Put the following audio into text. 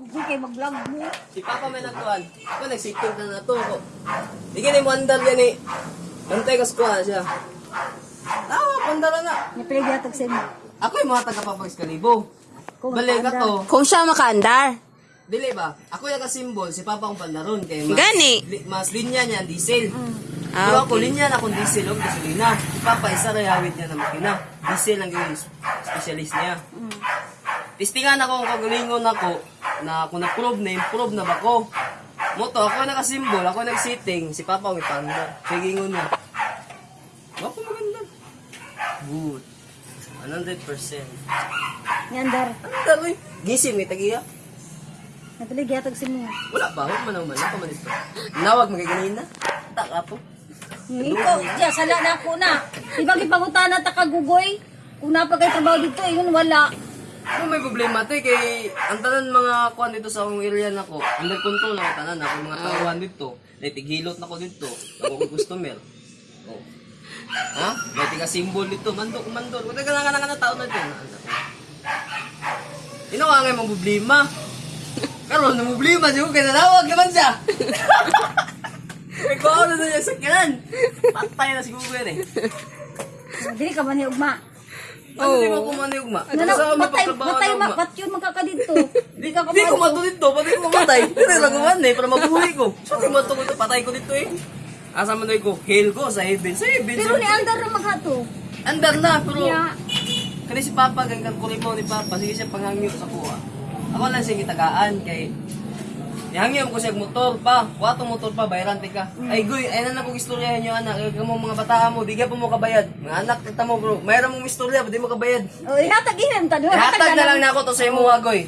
Hindi kayo mag-vlog mo. Si Papa may nagkuhan. Ako nagsiking ka na to ko. Di gini mo andal yan eh. Bantay kas kuha siya. Tawa, pandala na. Napiligyatok sa mo. Ako yung mga taga-papagis kalibo. Kung Balik ka to. Kung siya makaandar. Dili ba? Ako yung ka-symbol, si Papa akong pandaron. Kaya mas, Gani. li- mas linya niya, diesel. Ah, Pero ako, linya na akong diesel o gasolina. Si Papa, isa na hawid niya na makina. Diesel ang yung specialist niya. Tistingan ako kung kagalingon ako na kung na-prove na, improve na ba ko. Moto, ako yung naka-symbol, ako nag-sitting, si Papa ang ipanda. Sigingon niya. Wapo maganda. Good. 100%. Yandar. Ano gano'y? Gising, may tagiya. Napiligyatok sa mo. Wala ba? Huwag man naman. Ako man ito. Nawag magaganina na. Taka po. Ikaw, siya, sala na ako na. Ibang ipangutan na takagugoy. Kung napagay trabaho dito, yun wala. Kung may problema eh, kay ang tanan mga kuan dito sa akong area na ko, under control na ako tanan ako mga tauhan dito. May tighilot na ko dito. Ako ko customer. Oh. Ha? May tiga symbol dito. Mandok, mandok. Kung taga nga nga na tao na din. Inawa nga mong problema. Karon na problema siya kaya nanawag naman siya. Kuha na sa kanan. Patay na siguro yan eh. Dili ka man ni ugma. Ano di mo kumani ugma? Nanaw, Sa may patay, pagtrabaho patay, na ma, pat yun magkakadito. Di ka Hindi ko kapag... mato dito, pati ko mamatay. Hindi lang kuman eh, para mabuhay ko. So, di mato ko ito, patay ko dito eh. Asa man ko, hail ko sa heaven. Sa heaven, Pero sa ni Andar na maghato. Andar na, pero... Kaya, Kani si Papa, ganggang kulimaw ni Papa, sige siya panghangyo sa kuha. Ako lang siya gitagaan, kay... Ihangyo ko siya motor pa, wato motor pa, bayaran ka. Ay guy, ay na ko istoryahan nyo anak, ay mo mga bata mo, ka pa mo kabayad. Mga anak, kita mo bro, mayroon mong istorya, di mo kabayad. o ihatag ihem ta doon. Hatag na lang na ako to sa imo goy.